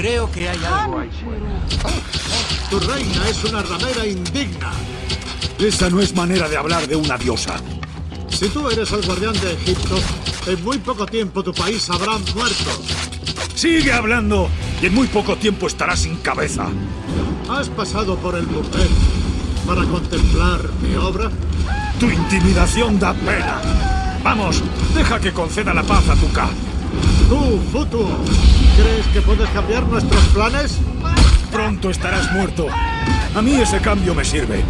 Creo que hay algo ahí fuera. Tu reina es una ramera indigna. Esa no es manera de hablar de una diosa. Si tú eres el guardián de Egipto, en muy poco tiempo tu país habrá muerto. Sigue hablando y en muy poco tiempo estarás sin cabeza. ¿Has pasado por el burdel para contemplar mi obra? Tu intimidación da pena. Vamos, deja que conceda la paz a tu K. Tú, Futu, ¿crees que puedes cambiar nuestros planes? Pronto estarás muerto. A mí ese cambio me sirve.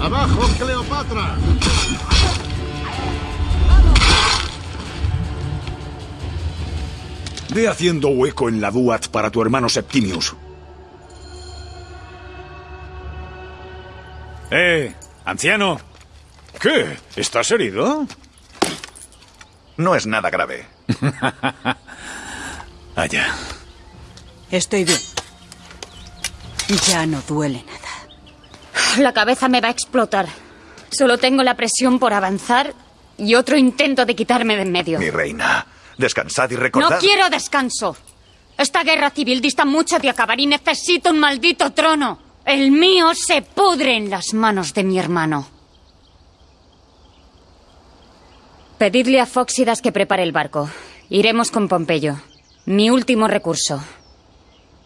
¡Abajo, Cleopatra! Ve haciendo hueco en la Duat para tu hermano Septimius. ¡Eh! ¡Anciano! ¿Qué? ¿Estás herido? No es nada grave. Allá. Estoy bien. Ya no duele nada. La cabeza me va a explotar. Solo tengo la presión por avanzar y otro intento de quitarme de en medio. Mi reina, descansad y recordad... No quiero descanso. Esta guerra civil dista mucho de acabar y necesito un maldito trono. El mío se pudre en las manos de mi hermano. Pedidle a Fóxidas que prepare el barco. Iremos con Pompeyo. Mi último recurso.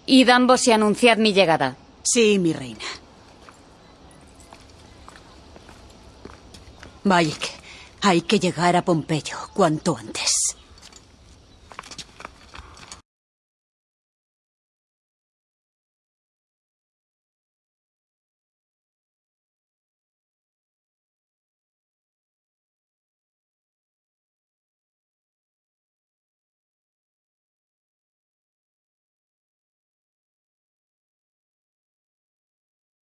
Id ambos y anunciad mi llegada. Sí, mi reina. Que hay que llegar a Pompeyo cuanto antes.